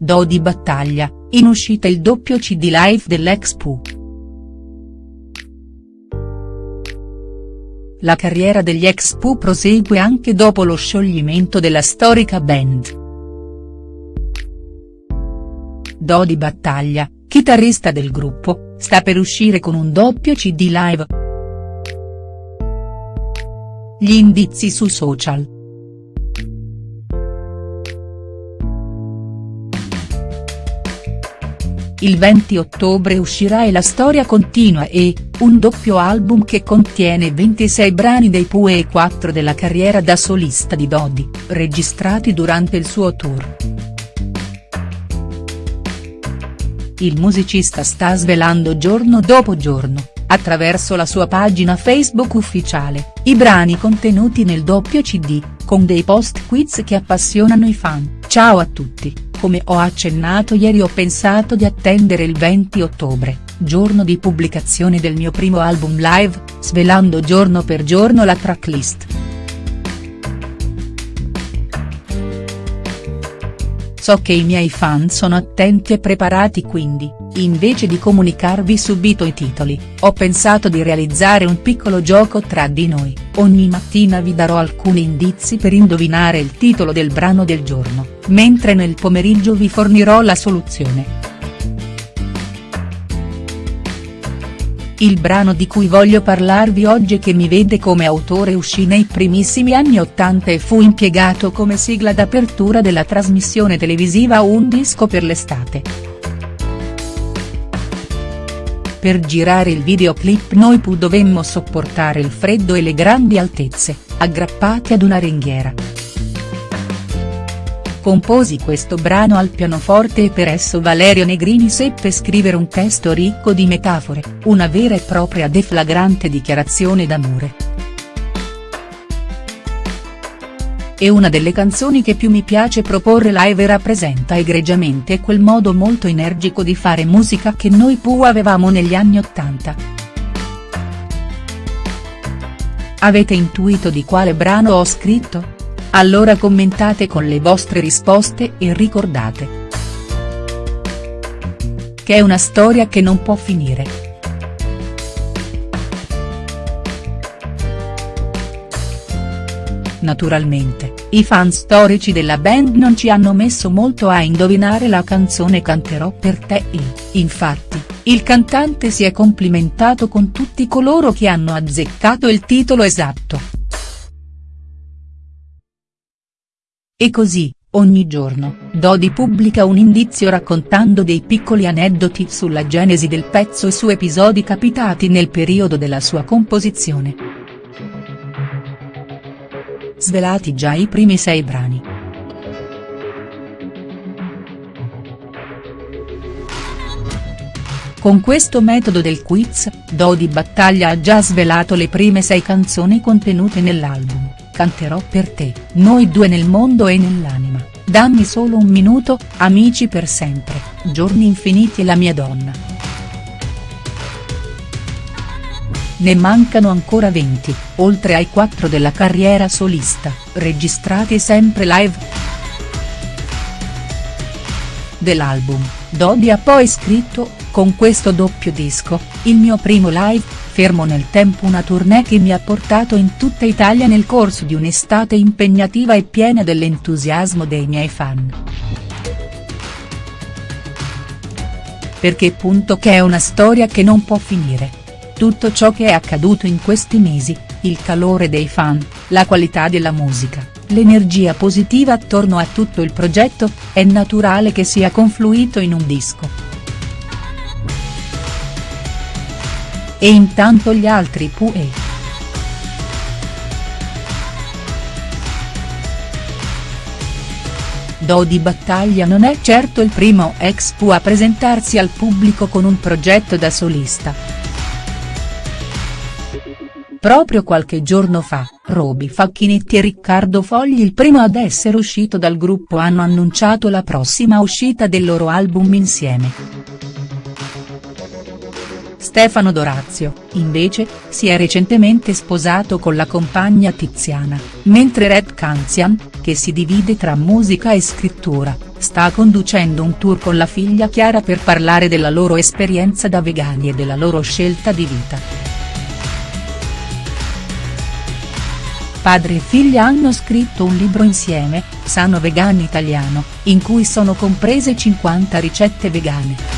Do di battaglia, in uscita il doppio cd live dell'ex Pooh. La carriera degli ex Pooh prosegue anche dopo lo scioglimento della storica band. Do di battaglia, chitarrista del gruppo, sta per uscire con un doppio cd live. Gli indizi su social. Il 20 ottobre uscirà E la storia continua e, un doppio album che contiene 26 brani dei Pooh e 4 della carriera da solista di Dodi, registrati durante il suo tour. Il musicista sta svelando giorno dopo giorno, attraverso la sua pagina Facebook ufficiale, i brani contenuti nel doppio cd, con dei post quiz che appassionano i fan. Ciao a tutti come ho accennato ieri ho pensato di attendere il 20 ottobre, giorno di pubblicazione del mio primo album live, svelando giorno per giorno la tracklist. So che i miei fan sono attenti e preparati quindi, invece di comunicarvi subito i titoli, ho pensato di realizzare un piccolo gioco tra di noi, ogni mattina vi darò alcuni indizi per indovinare il titolo del brano del giorno mentre nel pomeriggio vi fornirò la soluzione. Il brano di cui voglio parlarvi oggi che mi vede come autore uscì nei primissimi anni Ottanta e fu impiegato come sigla d'apertura della trasmissione televisiva Un disco per l'estate. Per girare il videoclip noi pu dovemmo sopportare il freddo e le grandi altezze, aggrappati ad una ringhiera. Composi questo brano al pianoforte e per esso Valerio Negrini seppe scrivere un testo ricco di metafore, una vera e propria deflagrante dichiarazione d'amore. È una delle canzoni che più mi piace proporre live e rappresenta egregiamente quel modo molto energico di fare musica che noi Pooh avevamo negli anni Ottanta. Avete intuito di quale brano ho scritto?. Allora commentate con le vostre risposte e ricordate che è una storia che non può finire. Naturalmente, i fan storici della band non ci hanno messo molto a indovinare la canzone Canterò per te e, infatti, il cantante si è complimentato con tutti coloro che hanno azzeccato il titolo esatto. E così, ogni giorno, Dodi pubblica un indizio raccontando dei piccoli aneddoti sulla genesi del pezzo e su episodi capitati nel periodo della sua composizione. Svelati già i primi sei brani. Con questo metodo del quiz, Dodi Battaglia ha già svelato le prime sei canzoni contenute nell'album canterò per te, noi due nel mondo e nell'anima, dammi solo un minuto, amici per sempre, giorni infiniti e la mia donna. Ne mancano ancora 20, oltre ai 4 della carriera solista, registrati sempre live. Dell'album, Dodi ha poi scritto, con questo doppio disco, il mio primo live, fermo nel tempo una tournée che mi ha portato in tutta Italia nel corso di un'estate impegnativa e piena dell'entusiasmo dei miei fan. Perché punto che è una storia che non può finire. Tutto ciò che è accaduto in questi mesi, il calore dei fan, la qualità della musica, l'energia positiva attorno a tutto il progetto, è naturale che sia confluito in un disco. E intanto gli altri Pooh e. Do di Battaglia non è certo il primo ex Pooh a presentarsi al pubblico con un progetto da solista. Proprio qualche giorno fa, Roby Facchinetti e Riccardo Fogli il primo ad essere uscito dal gruppo hanno annunciato la prossima uscita del loro album insieme. Stefano Dorazio, invece, si è recentemente sposato con la compagna Tiziana, mentre Red Canzian, che che si divide tra musica e scrittura, sta conducendo un tour con la figlia Chiara per parlare della loro esperienza da vegani e della loro scelta di vita. Padre e figlia hanno scritto un libro insieme, Sano Vegano Italiano, in cui sono comprese 50 ricette vegane.